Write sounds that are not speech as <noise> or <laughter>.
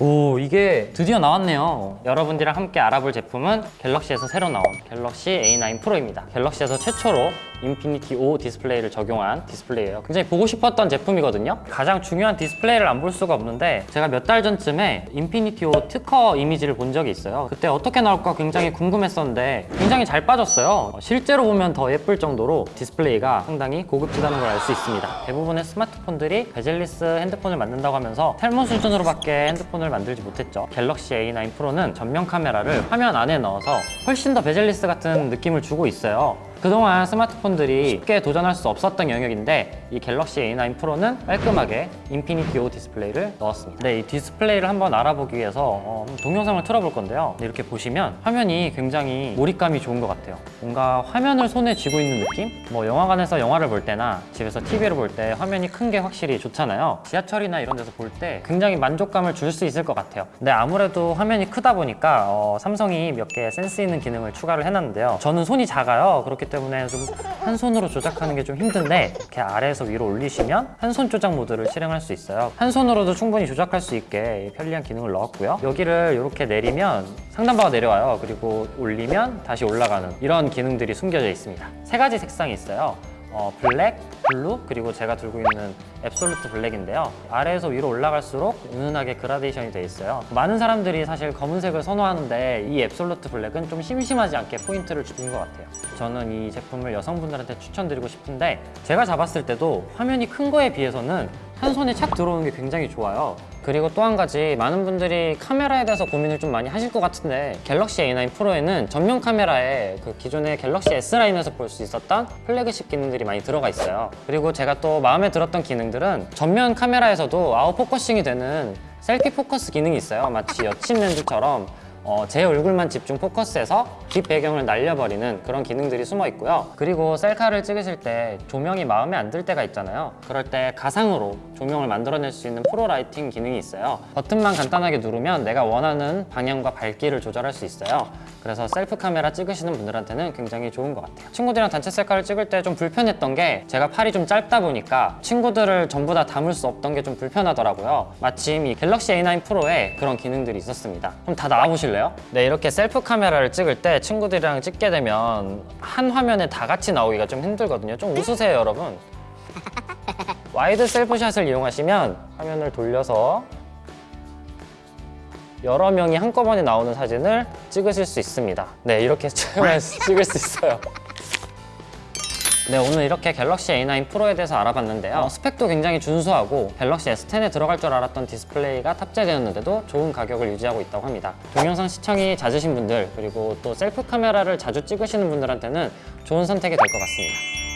오 이게 드디어 나왔네요. 여러분들이랑 함께 알아볼 제품은 갤럭시에서 새로 나온 갤럭시 A9 프로입니다. 갤럭시에서 최초로 Infinity O 디스플레이를 적용한 디스플레이예요. 굉장히 보고 싶었던 제품이거든요. 가장 중요한 디스플레이를 안 볼 수가 없는데 제가 몇 달 전쯤에 Infinity O 특허 이미지를 본 적이 있어요. 그때 어떻게 나올까 굉장히 궁금했었는데 굉장히 잘 빠졌어요. 실제로 보면 더 예쁠 정도로 디스플레이가 상당히 고급지다는 걸 알 수 있습니다. 대부분의 스마트폰들이 bezel-less 핸드폰을 만든다고 하면서 탈모 수준으로밖에 핸드폰을 만들지 못했죠. 갤럭시 A9 프로는 전면 카메라를 화면 안에 넣어서 훨씬 더 bezel-less 같은 느낌을 주고 있어요 그동안 스마트폰들이 쉽게 도전할 수 없었던 영역인데 이 갤럭시 A9 프로는 깔끔하게 Infinity O 디스플레이를 넣었습니다. 네, 이 디스플레이를 한번 알아보기 위해서 어, 동영상을 틀어볼 건데요. 이렇게 보시면 화면이 굉장히 몰입감이 좋은 것 같아요. 뭔가 화면을 손에 쥐고 있는 느낌? 뭐 영화관에서 영화를 볼 때나 집에서 TV를 볼 때 화면이 큰 게 확실히 좋잖아요. 지하철이나 이런 데서 볼 때 굉장히 만족감을 줄 수 있을 것 같아요. 근데 아무래도 화면이 크다 보니까 어, 삼성이 몇 개 센스 있는 기능을 추가를 해놨는데요. 저는 손이 작아요. 그렇기 때문에 좀 한 손으로 조작하는 게 좀 힘든데 이렇게 아래에서 위로 올리시면 한 손 조작 모드를 실행할 수 있어요. 한 손으로도 충분히 조작할 수 있게 편리한 기능을 넣었고요. 여기를 이렇게 내리면 상단바가 내려와요. 그리고 올리면 다시 올라가는 이런 기능들이 숨겨져 있습니다. 세 가지 색상이 있어요 어, 블랙, 블루, 그리고 제가 들고 있는 Absolute Black인데요. 아래에서 위로 올라갈수록 은은하게 그라데이션이 돼 있어요. 많은 사람들이 사실 검은색을 선호하는데 이 Absolute Black은 좀 심심하지 않게 포인트를 주는 것 같아요. 저는 이 제품을 여성분들한테 추천드리고 싶은데 제가 잡았을 때도 화면이 큰 거에 비해서는 한 손에 착 들어오는 게 굉장히 좋아요. 그리고 또 한 가지 많은 분들이 카메라에 대해서 고민을 좀 많이 하실 것 같은데 갤럭시 A9 프로에는 전면 카메라에 그 기존의 Galaxy S 라인에서 볼 수 있었던 플래그십 기능들이 많이 들어가 있어요 그리고 제가 또 마음에 들었던 기능들은 전면 카메라에서도 out focusing이 되는 selfie focus 기능이 있어요 마치 여친 렌즈처럼 어, 제 얼굴만 집중 포커스해서 뒷 배경을 날려버리는 그런 기능들이 숨어 있고요. 그리고 셀카를 찍으실 때 조명이 마음에 안 들 때가 있잖아요. 그럴 때 가상으로 조명을 만들어낼 수 있는 pro lighting 기능이 있어요. 버튼만 간단하게 누르면 내가 원하는 방향과 밝기를 조절할 수 있어요. 그래서 셀프 카메라 찍으시는 분들한테는 굉장히 좋은 것 같아요. 친구들이랑 단체 셀카를 찍을 때 좀 불편했던 게 제가 팔이 좀 짧다 보니까 친구들을 전부 다 담을 수 없던 게 좀 불편하더라고요. 마침 이 갤럭시 A9 프로에 그런 기능들이 있었습니다. 그럼 다 나와보 실래요? 네 이렇게 셀프 카메라를 찍을 때 친구들이랑 찍게 되면 한 화면에 다 같이 나오기가 좀 힘들거든요. 좀 웃으세요 여러분. <laughs> wide self shot을 이용하시면 화면을 돌려서 여러 명이 한꺼번에 나오는 사진을 찍으실 수 있습니다. 네 이렇게 <laughs> 찍을 수 있어요 네 오늘 이렇게 갤럭시 A9 프로에 대해서 알아봤는데요. 어, 스펙도 굉장히 준수하고 Galaxy S10에 들어갈 줄 알았던 디스플레이가 탑재되었는데도 좋은 가격을 유지하고 있다고 합니다. 동영상 시청이 잦으신 분들 그리고 또 셀프 카메라를 자주 찍으시는 분들한테는 좋은 선택이 될 것 같습니다